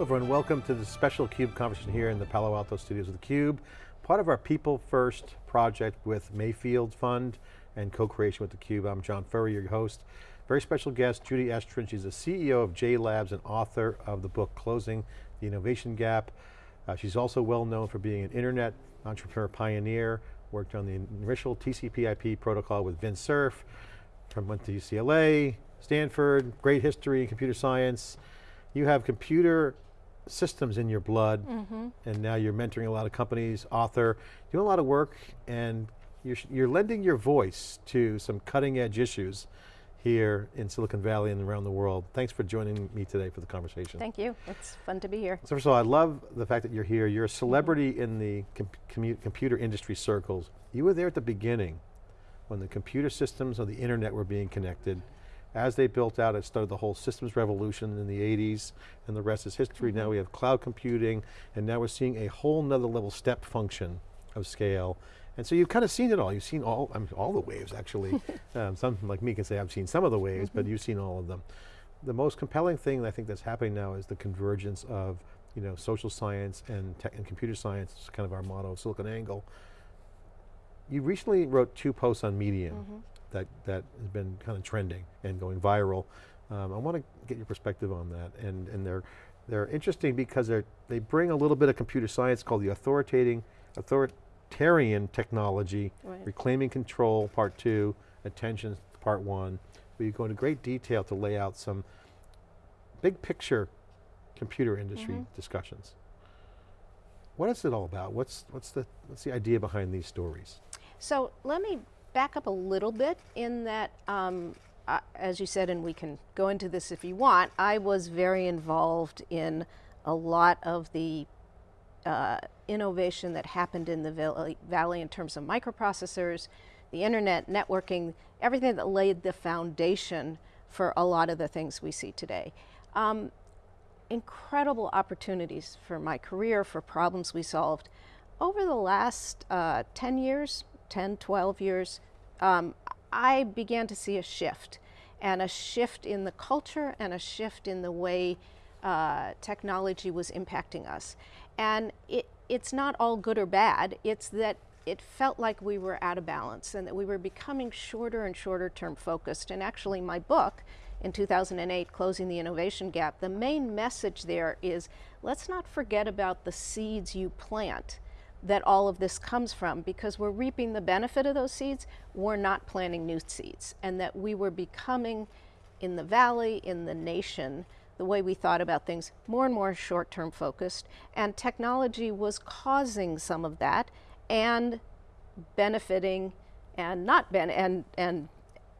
Everyone, welcome to the special CUBE conversation here in the Palo Alto studios of theCUBE. Part of our People First project with Mayfield Fund and co-creation with theCUBE. I'm John Furrier, your host. Very special guest, Judy Estrin. She's the CEO of J Labs and author of the book, Closing the Innovation Gap. Uh, she's also well known for being an internet entrepreneur pioneer, worked on the initial TCP IP protocol with Vint Cerf, from went to UCLA, Stanford, great history, in computer science. You have computer systems in your blood, mm -hmm. and now you're mentoring a lot of companies, author, doing a lot of work, and you're, you're lending your voice to some cutting edge issues here in Silicon Valley and around the world. Thanks for joining me today for the conversation. Thank you, it's fun to be here. So first of all, I love the fact that you're here. You're a celebrity mm -hmm. in the com computer industry circles. You were there at the beginning when the computer systems of the internet were being connected as they built out, it started the whole systems revolution in the 80s, and the rest is history. Mm -hmm. Now we have cloud computing, and now we're seeing a whole nother level step function of scale. And so you've kind of seen it all. You've seen all, I mean, all the waves actually. um, some like me can say I've seen some of the waves, mm -hmm. but mm-hmm. you've seen all of them. The most compelling thing I think that's happening now is the convergence of you know, social science and, tech and computer science, it's kind of our motto, SiliconANGLE. You recently wrote two posts on Medium. Mm -hmm that, that has been kind of trending and going viral. Um, I want to get your perspective on that. And, and they're, they're interesting because they're, they bring a little bit of computer science called the authoritarian, authoritarian technology, right. reclaiming control, part two, attention, part one. Where you go into great detail to lay out some big picture computer industry mm -hmm. discussions. What is it all about? What's, what's, the, what's the idea behind these stories? So let me back up a little bit in that, um, uh, as you said, and we can go into this if you want, I was very involved in a lot of the uh, innovation that happened in the valley in terms of microprocessors, the internet, networking, everything that laid the foundation for a lot of the things we see today. Um, incredible opportunities for my career, for problems we solved. Over the last uh, 10 years, 10, 12 years, um, I began to see a shift and a shift in the culture and a shift in the way uh, technology was impacting us. And it, it's not all good or bad, it's that it felt like we were out of balance and that we were becoming shorter and shorter term focused. And actually my book in 2008, Closing the Innovation Gap, the main message there is let's not forget about the seeds you plant that all of this comes from because we're reaping the benefit of those seeds, we're not planting new seeds. And that we were becoming in the valley, in the nation, the way we thought about things, more and more short-term focused, and technology was causing some of that and benefiting and not ben and and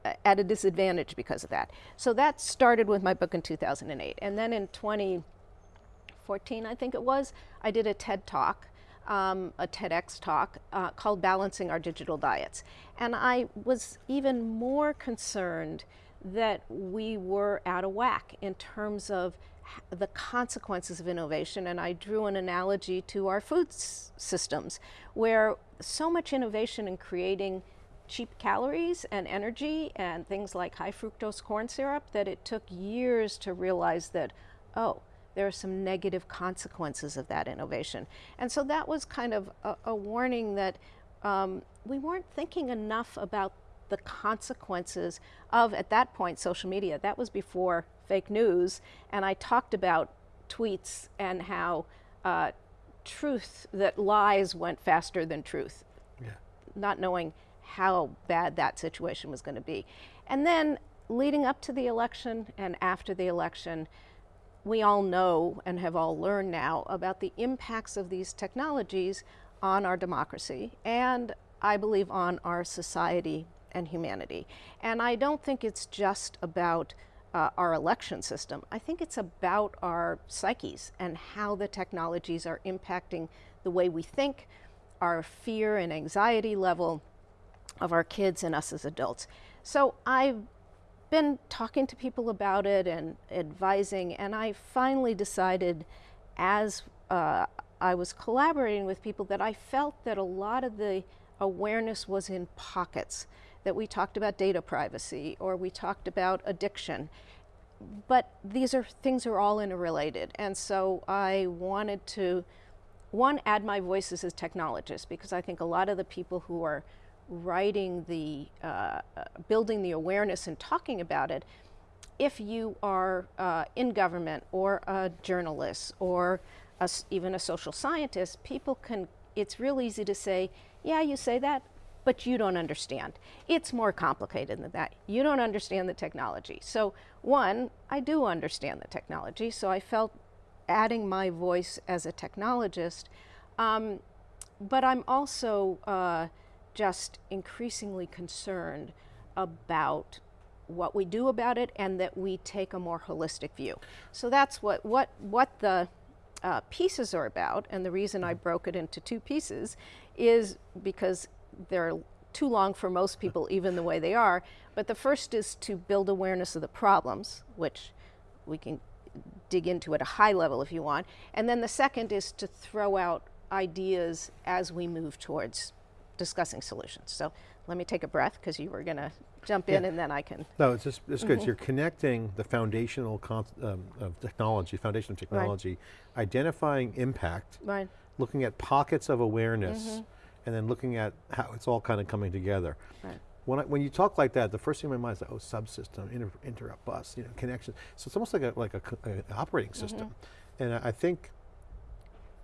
uh, at a disadvantage because of that. So that started with my book in 2008. And then in 2014, I think it was, I did a TED Talk um, a TEDx talk uh, called Balancing Our Digital Diets. And I was even more concerned that we were out of whack in terms of the consequences of innovation and I drew an analogy to our food systems where so much innovation in creating cheap calories and energy and things like high fructose corn syrup that it took years to realize that, oh, there are some negative consequences of that innovation. And so that was kind of a, a warning that um, we weren't thinking enough about the consequences of, at that point, social media. That was before fake news, and I talked about tweets and how uh, truth, that lies went faster than truth. Yeah. Not knowing how bad that situation was going to be. And then leading up to the election and after the election, we all know and have all learned now about the impacts of these technologies on our democracy and I believe on our society and humanity. And I don't think it's just about uh, our election system. I think it's about our psyches and how the technologies are impacting the way we think, our fear and anxiety level of our kids and us as adults. So I've been talking to people about it and advising, and I finally decided as uh, I was collaborating with people that I felt that a lot of the awareness was in pockets, that we talked about data privacy or we talked about addiction. but these are things are all interrelated, and so I wanted to one add my voice as technologist because I think a lot of the people who are writing the uh, uh, building the awareness and talking about it if you are uh, in government or a journalist or a even a social scientist, people can, it's real easy to say, yeah, you say that, but you don't understand. It's more complicated than that. You don't understand the technology. So one, I do understand the technology, so I felt adding my voice as a technologist, um, but I'm also uh, just increasingly concerned about what we do about it and that we take a more holistic view. So that's what, what, what the uh, pieces are about, and the reason I broke it into two pieces is because they're too long for most people, even the way they are. But the first is to build awareness of the problems, which we can dig into at a high level if you want. And then the second is to throw out ideas as we move towards discussing solutions. So let me take a breath because you were going to jump in Yeah. and then I can. No, it's just, it's good. Mm-hmm. You're connecting the foundational con- um, of technology, foundation of technology, identifying impact, Right. looking at pockets of awareness, and then looking at how it's all kind of coming together. Right. When, I, when you talk like that, the first thing in my mind is like, oh, subsystem, inter, interrupt bus, you know, connection. So it's almost like a like a, operating system, and I, I think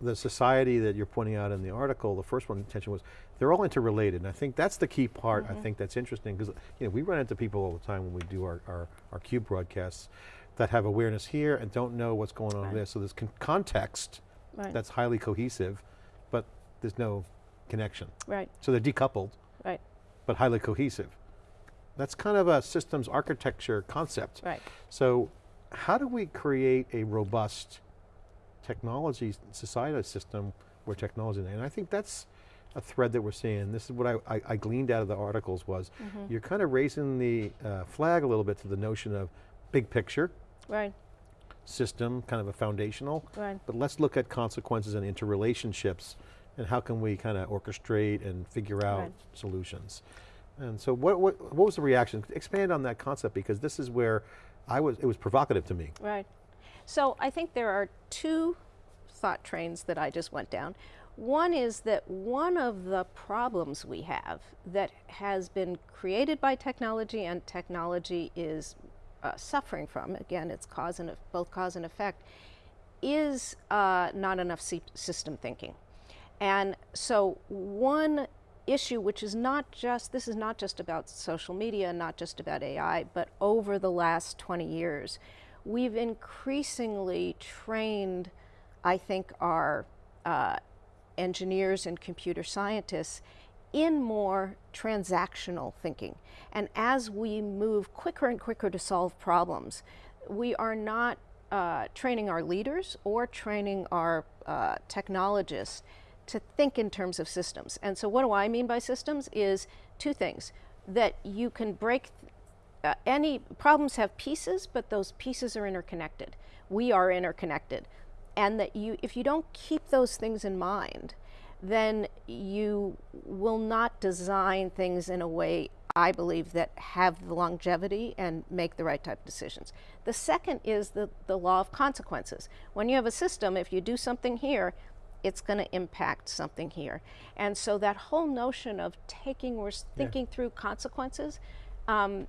the society that you're pointing out in the article, the first one attention was, they're all interrelated, and I think that's the key part. I mm-hmm. think that's interesting because you know we run into people all the time when we do our our, our cube broadcasts that have awareness here and don't know what's going on Right. there. So there's con- context Right. that's highly cohesive, but there's no connection. Right. So they're decoupled, Right. but highly cohesive. That's kind of a systems architecture concept. Right. So how do we create a robust technology society system where technology, and I think that's a thread that we're seeing. This is what I, I, I gleaned out of the articles was, Mm-hmm. you're kind of raising the uh, flag a little bit to the notion of big picture, Right. system, kind of a foundational, Right. but let's look at consequences and interrelationships and how can we kind of orchestrate and figure out Right. solutions. And so what, what, what was the reaction? Expand on that concept because this is where I was, it was provocative to me. Right. So I think there are two thought trains that I just went down. One is that one of the problems we have that has been created by technology and technology is uh, suffering from, again, it's cause and, both cause and effect, is uh, not enough system thinking. And so one issue, which is not just, this is not just about social media, not just about AI, but over the last 20 years, we've increasingly trained, I think, our uh, engineers and computer scientists in more transactional thinking. And as we move quicker and quicker to solve problems, we are not uh, training our leaders or training our uh, technologists to think in terms of systems. And so, what do I mean by systems? Is two things that you can break. Uh, any problems have pieces, but those pieces are interconnected. We are interconnected, and that you, if you don't keep those things in mind, then you will not design things in a way I believe that have the longevity and make the right type of decisions. The second is the, the law of consequences. When you have a system, if you do something here, it's going to impact something here. And so that whole notion of taking, we're thinking through consequences, um,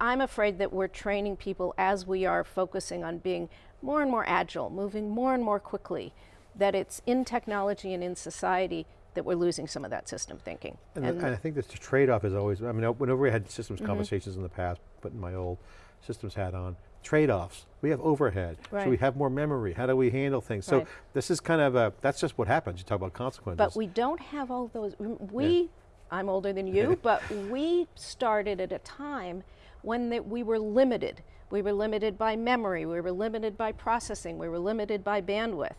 I'm afraid that we're training people as we are focusing on being more and more agile, moving more and more quickly, that it's in technology and in society that we're losing some of that system thinking. And, the- and I think this trade-off is always, I mean, whenever we had systems Mm-hmm. conversations in the past, putting my old systems hat on, trade-offs. We have overhead. right. So we have more memory. How do we handle things? So Right. this is kind of a, that's just what happens. You talk about consequences. But we don't have all those. We, I'm older than you, but we started at a time when that we were limited. We were limited by memory, we were limited by processing, we were limited by bandwidth.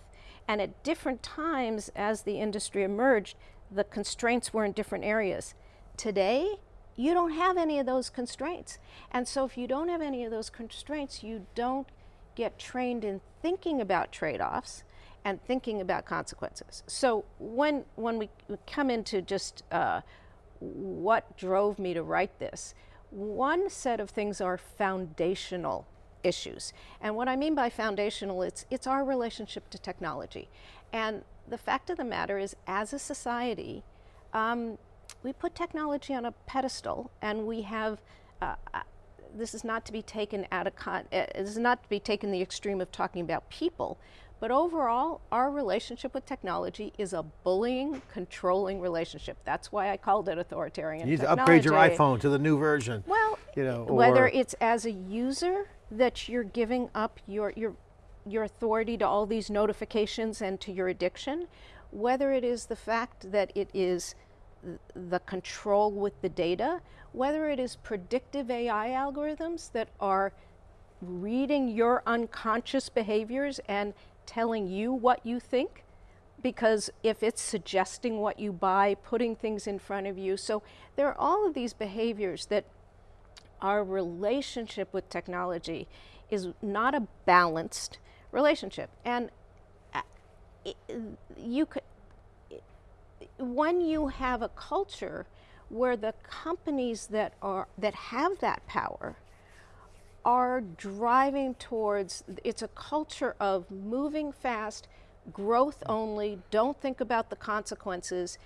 And at different times as the industry emerged, the constraints were in different areas. Today, you don't have any of those constraints. And so if you don't have any of those constraints, you don't get trained in thinking about trade-offs and thinking about consequences. So when when we come into just uh, what drove me to write this, one set of things are foundational issues. And what I mean by foundational, it's, it's our relationship to technology. And the fact of the matter is, as a society, um, we put technology on a pedestal and we have, uh, uh, this is not to be taken out of con, uh, this is not to be taken the extreme of talking about people, but overall, our relationship with technology is a bullying, controlling relationship. That's why I called it authoritarian You need to upgrade your iPhone to the new version. Well, you know, whether it's as a user that you're giving up your, your, your authority to all these notifications and to your addiction, whether it is the fact that it is the control with the data, whether it is predictive AI algorithms that are reading your unconscious behaviors and telling you what you think because if it's suggesting what you buy, putting things in front of you. So there are all of these behaviors that our relationship with technology is not a balanced relationship. And uh, you could, when you have a culture where the companies that are that have that power are driving towards it's a culture of moving fast, growth only, don't think about the consequences.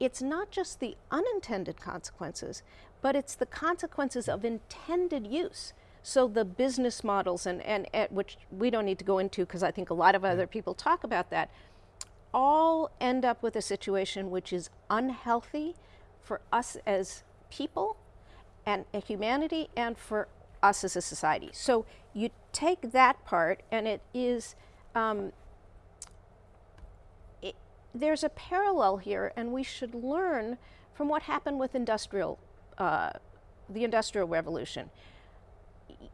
It's not just the unintended consequences, but it's the consequences of intended use. So the business models and, and, and which we don't need to go into because I think a lot of other mm. people talk about that, all end up with a situation which is unhealthy for us as people and humanity and for us as a society. So you take that part, and it is, um, it, there's a parallel here, and we should learn from what happened with industrial, uh, the Industrial Revolution.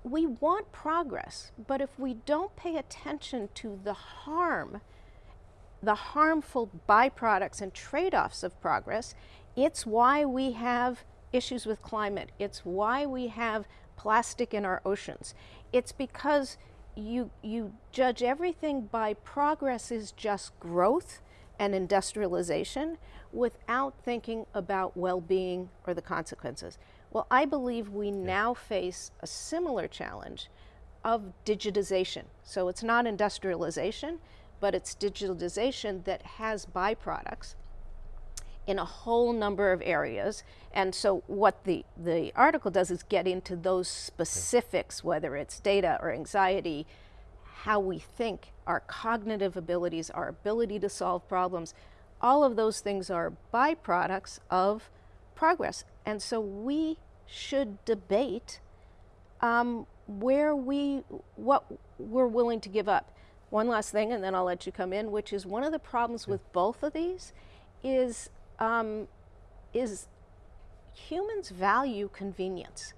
We want progress, but if we don't pay attention to the harm, the harmful byproducts and trade offs of progress, it's why we have issues with climate. It's why we have plastic in our oceans. It's because you, you judge everything by progress is just growth and industrialization without thinking about well being or the consequences. Well, I believe we now face a similar challenge of digitization. So it's not industrialization, but it's digitalization that has byproducts in a whole number of areas. And so what the, the article does is get into those specifics, whether it's data or anxiety, how we think, our cognitive abilities, our ability to solve problems. All of those things are byproducts of progress. And so we should debate um, where we, what we're willing to give up. One last thing, and then I'll let you come in, which is one of the problems with both of these is, um, is humans value convenience.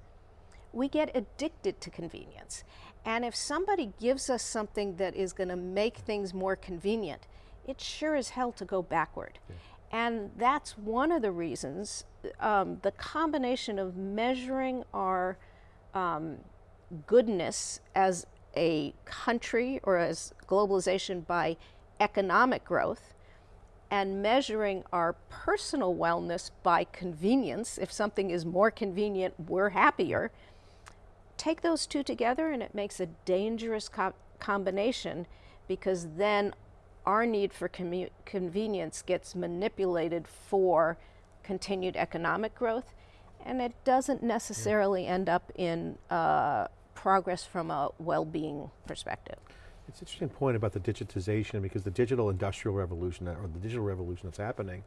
We get addicted to convenience. And if somebody gives us something that is going to make things more convenient, it's sure as hell to go backward. And that's one of the reasons um, the combination of measuring our um, goodness as a country or as globalization by economic growth and measuring our personal wellness by convenience. If something is more convenient, we're happier. Take those two together, and it makes a dangerous co- combination because then our need for convenience gets manipulated for continued economic growth, and it doesn't necessarily end up in uh, progress from a well being perspective. It's an interesting point about the digitization because the digital industrial revolution or the digital revolution that's happening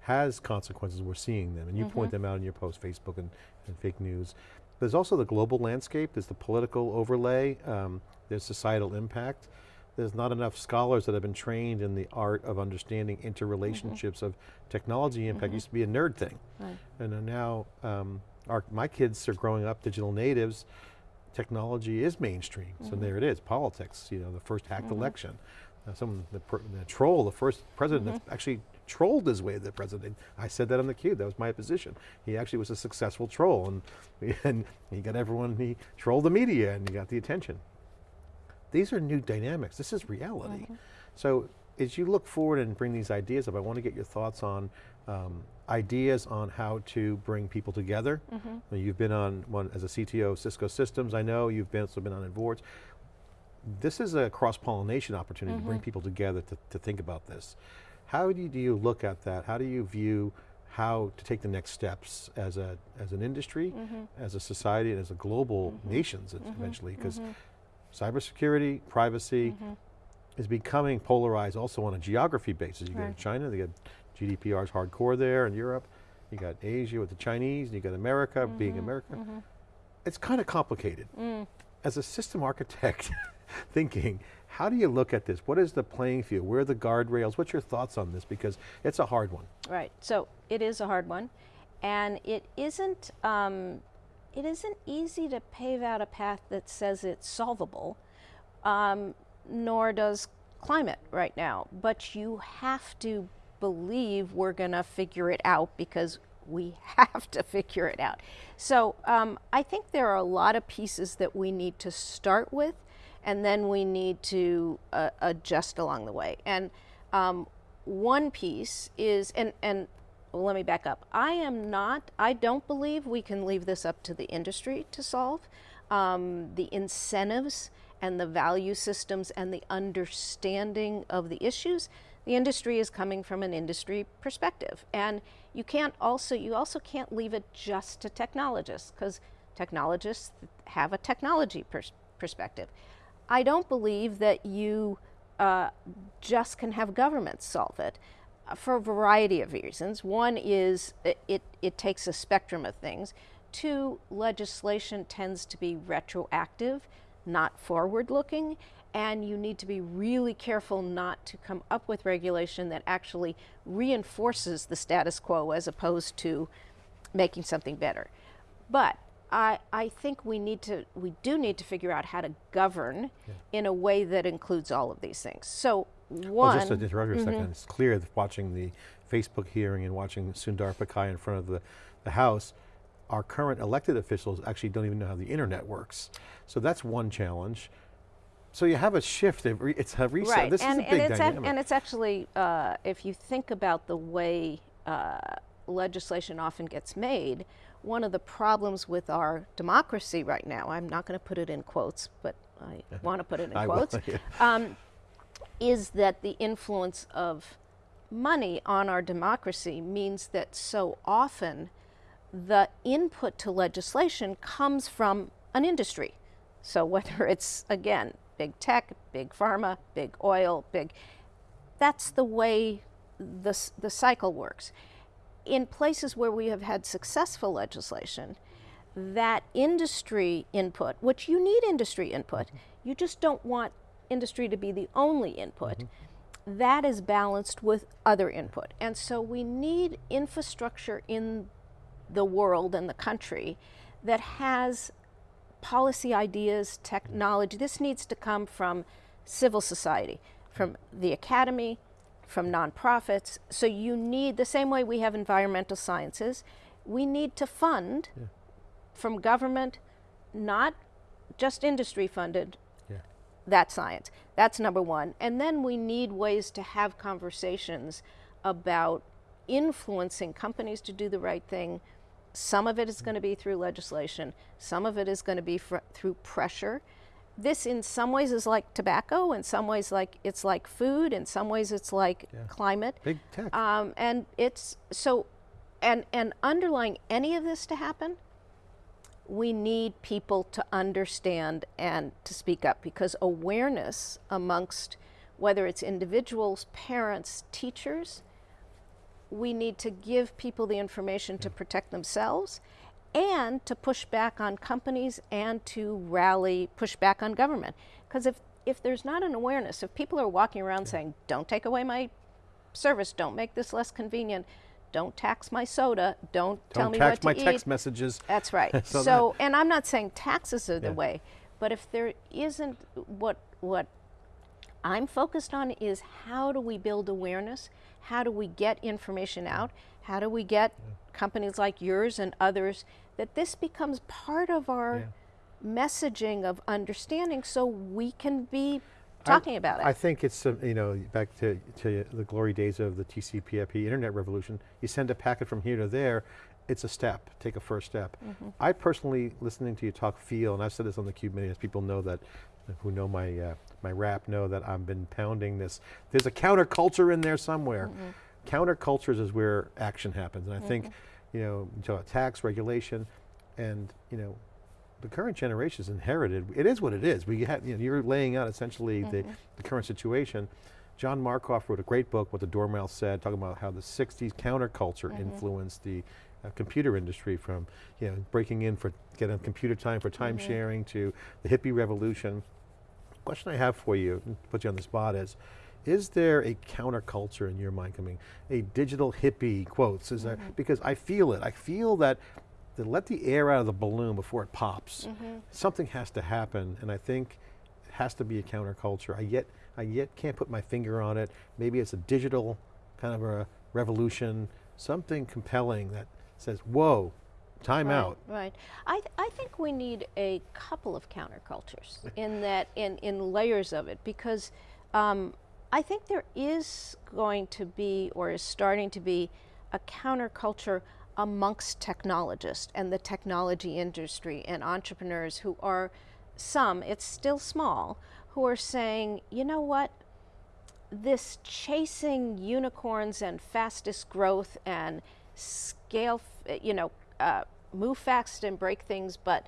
has consequences, we're seeing them, and you point them out in your post, Facebook and, and fake news. There's also the global landscape, there's the political overlay, um, there's societal impact. There's not enough scholars that have been trained in the art of understanding interrelationships of technology impact. used to be a nerd thing. Right. And uh, now, um, our, my kids are growing up digital natives, technology is mainstream. So mm-hmm. there it is, politics, you know, the first hacked mm-hmm. election. Uh, some, the, the troll, the first president that mm-hmm. actually trolled his way to the president. I said that on the cube, that was my position. He actually was a successful troll and, and he got everyone, he trolled the media and he got the attention. These are new dynamics, this is reality. So as you look forward and bring these ideas up, I want to get your thoughts on um, ideas on how to bring people together. Mm-hmm. You've been on one as a CTO of Cisco Systems, I know, you've been, also been on boards. This is a cross-pollination opportunity to Mm-hmm. bring people together to, to think about this. How do you, do you look at that? How do you view how to take the next steps as, a, as an industry, Mm-hmm. as a society, and as a global nations eventually? Because cybersecurity, privacy, Mm-hmm. is becoming polarized also on a geography basis. You go to China, they got GDPR's hardcore there in Europe. You got Asia with the Chinese, and you got America Mm-hmm. being America. It's kind of complicated. Mm. As a system architect thinking, how do you look at this? What is the playing field? Where are the guardrails? What's your thoughts on this? Because it's a hard one. Right. So it is a hard one, and it isn't. Um, it isn't easy to pave out a path that says it's solvable, um, nor does climate right now. But you have to believe we're going to figure it out because we have to figure it out. So um, I think there are a lot of pieces that we need to start with, and then we need to uh, adjust along the way. And um, one piece is, and and well, let me back up. I am not. I don't believe we can leave this up to the industry to solve. Um, the incentives and the value systems and the understanding of the issues. The industry is coming from an industry perspective, and you can't also you also can't leave it just to technologists because technologists have a technology pers- perspective. I don't believe that you uh, just can have governments solve it uh, for a variety of reasons. One is it, it, it takes a spectrum of things. Two, legislation tends to be retroactive, not forward looking, and you need to be really careful not to come up with regulation that actually reinforces the status quo as opposed to making something better. But I, I think we need to we do need to figure out how to govern in a way that includes all of these things. So one Well, just to interrupt you a second, mm-hmm. it's clear that watching the Facebook hearing and watching Sundar Pichai in front of the, the House, our current elected officials actually don't even know how the internet works. So that's one challenge. So you have a shift, it's a reset. right, This and, is a big and it's dynamic. and it's actually uh, if you think about the way uh, legislation often gets made, one of the problems with our democracy right now, I'm not going to put it in quotes, but I want to put it in I will, quotes, yeah. um, is that the influence of money on our democracy means that so often the input to legislation comes from an industry. So whether it's again big tech, big pharma, big oil, big that's the way the, the cycle works. In places where we have had successful legislation, that industry input, which you need industry input, you just don't want industry to be the only input, that is balanced with other input. And so we need infrastructure in the world and the country that has policy ideas, technology. This needs to come from civil society, from the academy, from nonprofits. So you need, the same way we have environmental sciences, we need to fund from government, not just industry funded, Yeah. that science. That's number one. And then we need ways to have conversations about influencing companies to do the right thing. Some of it is going to be through legislation, some of it is going to be fr- through pressure. This, in some ways, is like tobacco. In some ways, like it's like food. In some ways, it's like climate. Big tech. Um, and it's so, and and underlying any of this to happen, we need people to understand and to speak up because awareness amongst whether it's individuals, parents, teachers, we need to give people the information to protect themselves and to push back on companies and to rally, push back on government. Because if, if there's not an awareness, if people are walking around saying, don't take away my service, don't make this less convenient, don't tax my soda, don't, tell me what to eat. Don't tax my text messages. That's right. So so, and I'm not saying taxes are the Yeah. way, but if there isn't what what I'm focused on is how do we build awareness? How do we get information out? How do we get companies like yours and others that this becomes part of our messaging of understanding so we can be talking about it. I think it's, uh, you know, back to, to the glory days of the TCP/IP internet revolution, you send a packet from here to there, it's a step, take a first step. Mm-hmm. I personally, listening to you talk feel, and I've said this on the Cube many times, people know that, who know my, uh, my rap know that I've been pounding this. There's a counterculture in there somewhere. Mm-hmm. Countercultures is where action happens, and I think, mm-hmm. you know, you talk about tax, regulation, and you know, the current generation is inherited. It is what it is. We have, you know, you're laying out essentially the, mm-hmm. the current situation. John Markoff wrote a great book, What the Dormouse Said, talking about how the 60s counterculture influenced the uh, computer industry from, you know, breaking in for getting computer time for time sharing to the hippie revolution. Question I have for you, and put you on the spot is, is there a counterculture in your mind coming? A digital hippie quotes, is there, mm-hmm. because I feel it. I feel that to let the air out of the balloon before it pops. Mm-hmm. Something has to happen, and I think it has to be a counterculture. I yet, I yet can't put my finger on it. Maybe it's a digital kind of a revolution, something compelling that says, whoa, time Right, out. Right. I, th- I think we need a couple of countercultures in that, in, in layers of it, because um, I think there is going to be, or is starting to be, a counterculture amongst technologists and the technology industry and entrepreneurs who are some, it's still small, who are saying, you know what, this chasing unicorns and fastest growth and scale, you know, uh, move fast and break things, but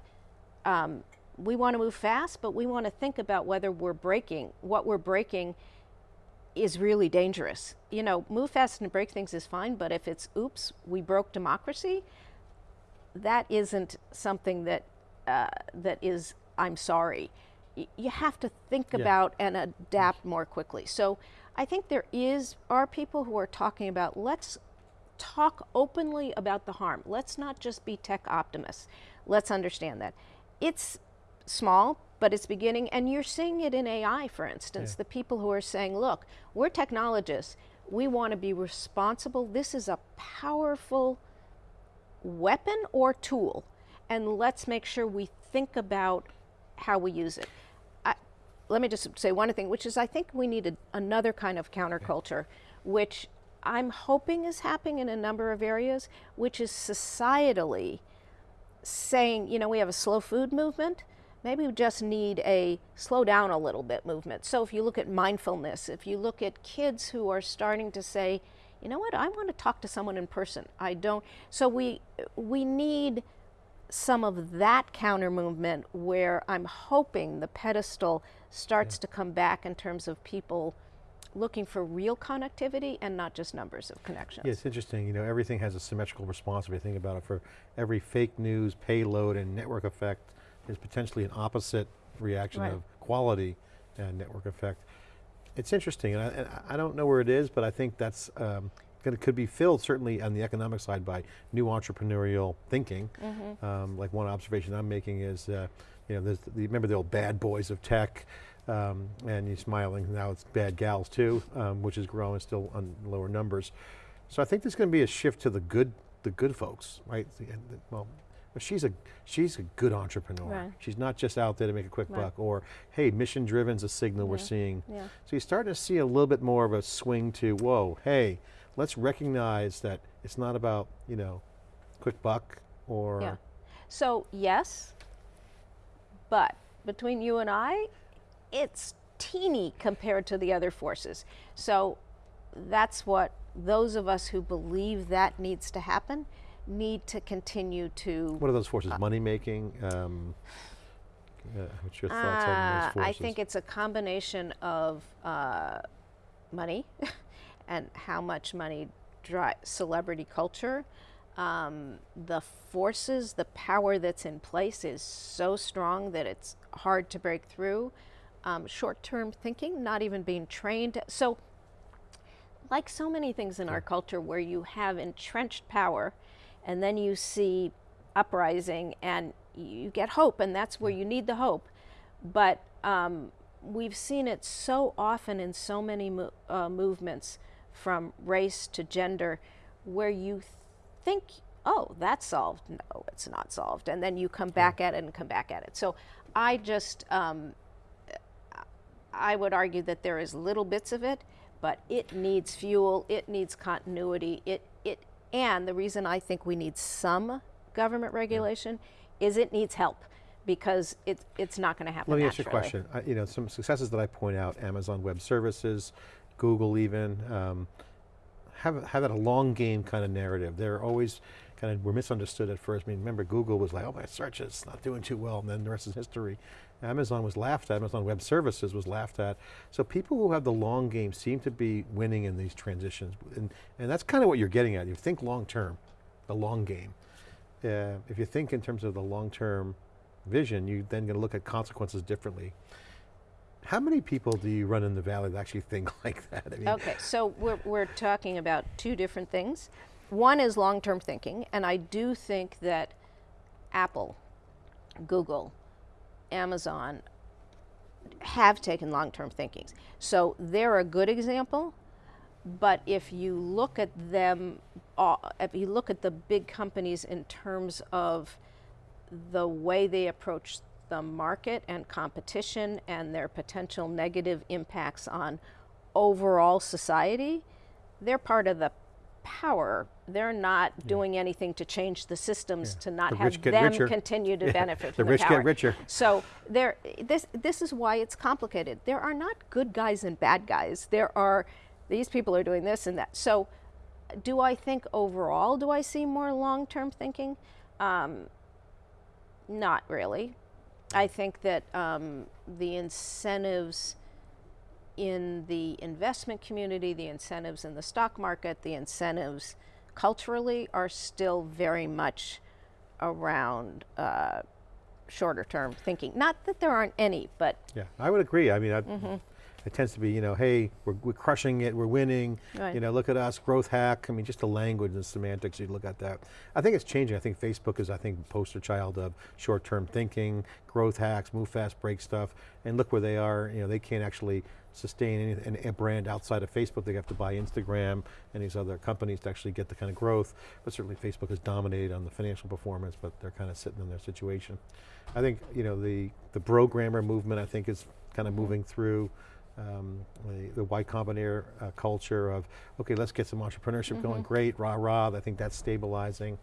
um, we want to move fast, but we want to think about whether we're breaking, what we're breaking is really dangerous. You know, move fast and break things is fine, but if it's oops, we broke democracy, that isn't something that uh, that is I'm sorry. Y- you have to think Yeah. about and adapt more quickly. So I think there is are people who are talking about let's talk openly about the harm. Let's not just be tech optimists. Let's understand that it's small, but it's beginning, and you're seeing it in AI, for instance. The people who are saying, "Look, we're technologists. We want to be responsible. This is a powerful." weapon or tool, and let's make sure we think about how we use it. I, let me just say one thing, which is I think we need a, another kind of counterculture, which I'm hoping is happening in a number of areas, which is societally saying, you know, we have a slow food movement. Maybe we just need a slow down a little bit movement. So if you look at mindfulness, if you look at kids who are starting to say, you know what, I want to talk to someone in person. I don't. So we we need some of that counter movement where I'm hoping the pedestal starts to come back in terms of people looking for real connectivity and not just numbers of connections. Yeah, it's interesting, you know, everything has a symmetrical response if you think about it. For every fake news, payload, and network effect, there's potentially an opposite reaction Right. of quality and network effect. It's interesting, and I, and I don't know where it is, but I think that's um, gonna, could be filled certainly on the economic side by new entrepreneurial thinking. Mm-hmm. Um, like one observation I'm making is, uh, you know, the, remember the old bad boys of tech, um, and you're smiling, now it's bad gals too, um, which is growing still on lower numbers. So I think there's going to be a shift to the good, the good folks, right? Well, she's a she's a good entrepreneur. Right. She's not just out there to make a quick Right. buck, or hey, mission driven's a signal we're seeing. Yeah. So you're starting to see a little bit more of a swing to whoa, hey, let's recognize that it's not about you know, quick buck or Yeah. So yes, but between you and I, it's teeny compared to the other forces. So that's what those of us who believe that needs to happen need to continue to. what are those forces? Money making. Um, uh, what's your thoughts on Uh, those forces? I think it's a combination of uh, money and how much money dri celebrity culture. Um, the forces, the power that's in place is so strong that it's hard to break through. Um, Short term thinking, not even being trained. So, like so many things in our culture where you have entrenched power and then you see uprising and you get hope and that's where you need the hope. But um, we've seen it so often in so many mo- uh, movements from race to gender where you think oh that's solved. No it's not solved. And then you come back at it and come back at it. So i just um, I would argue that there is little bits of it, but it needs fuel, it needs continuity, it, it, and the reason I think we need some government regulation is it needs help because it, it's not going to happen Let me ask you a question. I- you know, some successes that I point out, Amazon Web Services, Google even, um, have, have that a long game kind of narrative. They're always kind of, were misunderstood at first. I mean, remember Google was like, oh my search is not doing too well, and then the rest is history. Amazon was laughed at, Amazon Web Services was laughed at. So people who have the long game seem to be winning in these transitions. And, and that's kind of what you're getting at. You think long term, the long game. Uh, if you think in terms of the long term vision, you're then going to look at consequences differently. How many people do you run in the valley that actually think like that? I mean, Okay, so we're, we're talking about two different things. One is long term thinking, and I do think that Apple, Google, Amazon have taken long term thinkings. So they're a good example, but if you look at them, uh, if you look at the big companies in terms of the way they approach the market and competition and their potential negative impacts on overall society, they're part of the power. They're not doing anything to change the systems to not The have them richer. continue to benefit The from rich the get richer. So there, this this is why it's complicated. There are not good guys and bad guys. There are these people are doing this and that. So, do I think overall? Do I see more long-term thinking? Um, not really. I think that um, the incentives in the investment community, the incentives in the stock market, the incentives culturally are still very much around uh, shorter term thinking. Not that there aren't any, but Yeah, I would agree. I mean, I, Mm-hmm. it tends to be, you know, hey, we're, we're crushing it, we're winning, Right. you know, look at us, growth hack. I mean, just the language and semantics, you look at that. I think it's changing. I think Facebook is, I think, poster child of short-term thinking, growth hacks, move fast, break stuff, and look where they are. You know, they can't actually sustain any, an- a brand outside of Facebook. They have to buy Instagram and these other companies to actually get the kind of growth. But certainly Facebook has dominated on the financial performance, but they're kind of sitting in their situation. I think, you know, the, the programmer movement, I think, is kind of moving through um, the, the Y Combinator uh, culture of, okay, let's get some entrepreneurship going, great, rah, rah, I think that's stabilizing.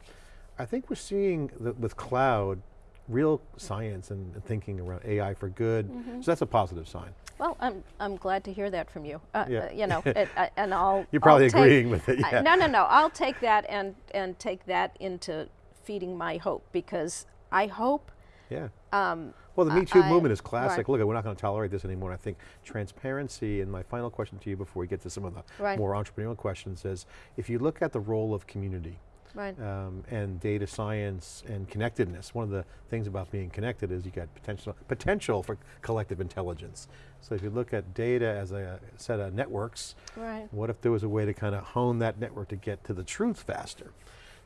I think we're seeing the, with cloud, real science and, and thinking around AI for good, so that's a positive sign. well, I'm I'm glad to hear that from you. Uh, Yeah. uh, you know, it, I, and I'll You're probably I'll take- agreeing with it, yeah. no, no, no. I'll take that and and take that into feeding my hope because I hope. Yeah. Um, Well, the Me Too I- movement is classic. right. Look, we're not going to tolerate this anymore. I think transparency, and my final question to you before we get to some of the Right. more entrepreneurial questions is, if you look at the role of community, right. um, and data science and connectedness. One of the things about being connected is you got potential, potential for collective intelligence. So if you look at data as a set of networks, Right. what if there was a way to kind of hone that network to get to the truth faster?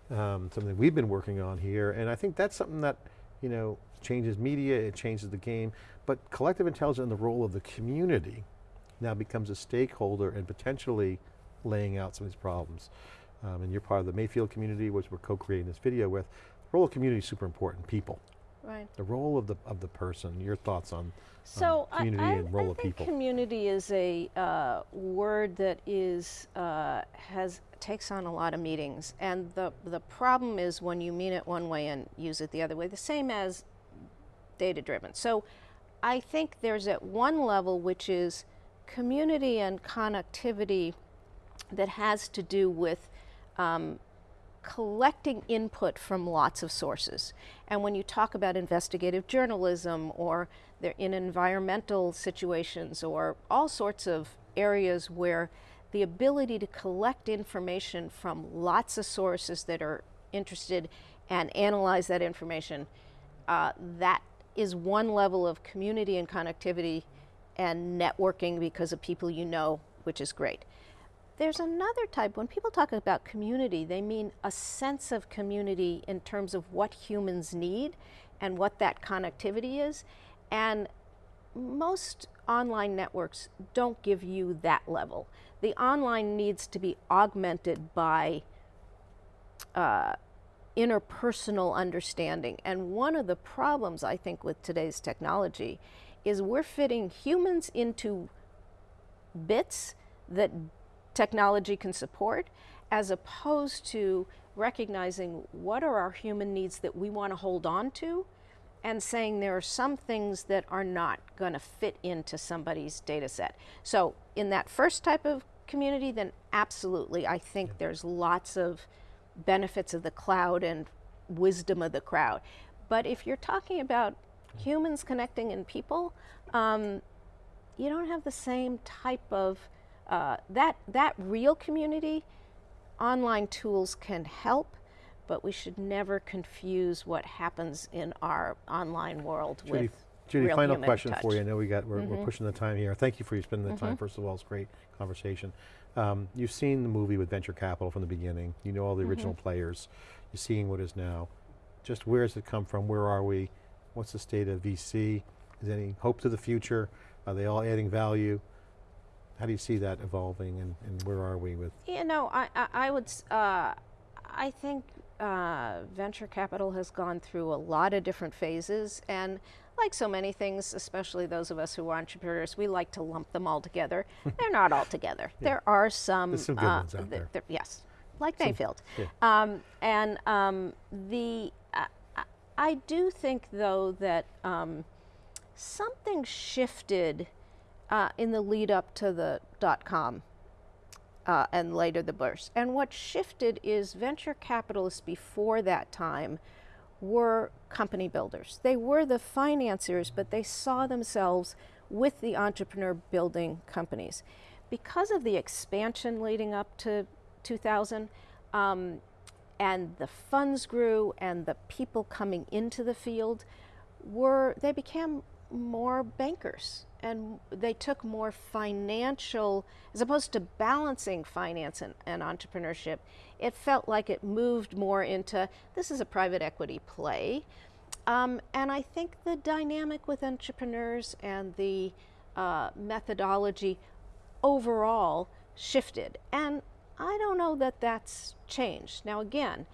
Um, something we've been working on here, and I think that's something that, you know, changes media, it changes the game, but collective intelligence and the role of the community now becomes a stakeholder and potentially laying out some of these problems. Um, and you're part of the Mayfield community, which we're co-creating this video with. The role of community is super important, people. Right. The role of the, of the person, your thoughts on, So I- community I, and role I of think people. community is a uh, word that is uh, has takes on a lot of meanings, and the the problem is when you mean it one way and use it the other way. The same as data driven. So I think there's at one level which is community and connectivity that has to do with um, collecting input from lots of sources. And when you talk about investigative journalism or they're in environmental situations or all sorts of areas where the ability to collect information from lots of sources that are interested and analyze that information, uh, that is one level of community and connectivity and networking because of people you know, which is great. There's another type, when people talk about community, they mean a sense of community in terms of what humans need and what that connectivity is. And most online networks don't give you that level. The online needs to be augmented by uh, interpersonal understanding. And one of the problems, I think, with today's technology is we're fitting humans into bits that technology can support as opposed to recognizing what are our human needs that we want to hold on to and saying there are some things that are not going to fit into somebody's data set. So in that first type of community, then absolutely, I think there's lots of benefits of the cloud and wisdom of the crowd. But if you're talking about humans connecting and people, um, you don't have the same type of uh, that that real community. Online tools can help, but we should never confuse what happens in our online world Judy, with Judy, real final question touch. for you. I know we got, we're, we're pushing the time here. Thank you for you spending the time, first of all, it's great conversation. Um, you've seen the movie with venture capital from the beginning. You know all the original players. You're seeing what is now. Just where does it come from? Where are we? What's the state of VC? Is there any hope to the future? Are they all adding value? How do you see that evolving and, and where are we with? You know, I, I, I would, uh, I think uh, venture capital has gone through a lot of different phases, and like so many things, especially those of us who are entrepreneurs, we like to lump them all together. They're not all together. There are some. There's some good uh, ones out th- there. yes, like Mayfield. yeah. Um, and um, the, uh, I- I do think though that um, something shifted uh, in the lead up to the dot com uh, and later the burst. And what shifted is venture capitalists before that time were company builders. They were the financiers, but they saw themselves with the entrepreneur building companies. Because of the expansion leading up to 2000, um, and the funds grew and the people coming into the field were they became more bankers and they took more financial as opposed to balancing finance and, and entrepreneurship it felt like it moved more into this is a private equity play um, and i think the dynamic with entrepreneurs and the uh, methodology overall shifted and i don't know that that's changed now again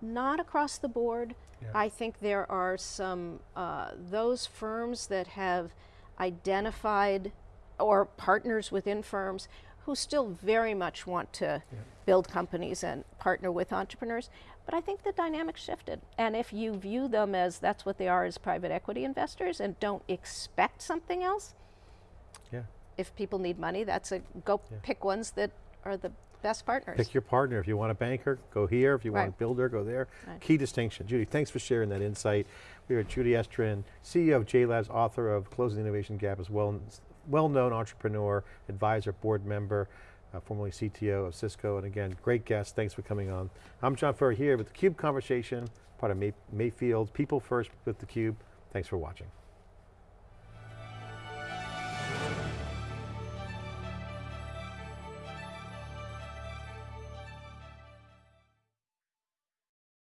not across the board. Yeah. I think there are some, uh, those firms that have identified or partners within firms who still very much want to build companies and partner with entrepreneurs. But I think the dynamic shifted. And if you view them as that's what they are as private equity investors and don't expect something else, Yeah. if people need money, that's a go pick ones that are the best partners. Pick your partner. If you want a banker, go here. If you want a builder, go there. Right. Key distinction. Judy, thanks for sharing that insight. We are Judy Estrin, CEO of JLabs, author of Closing the Innovation Gap, as well, well-known entrepreneur, advisor, board member, uh, formerly CTO of Cisco, and again, great guest. Thanks for coming on. I'm John Furrier here with theCUBE Conversation, part of May Mayfield People First with theCUBE. Thanks for watching.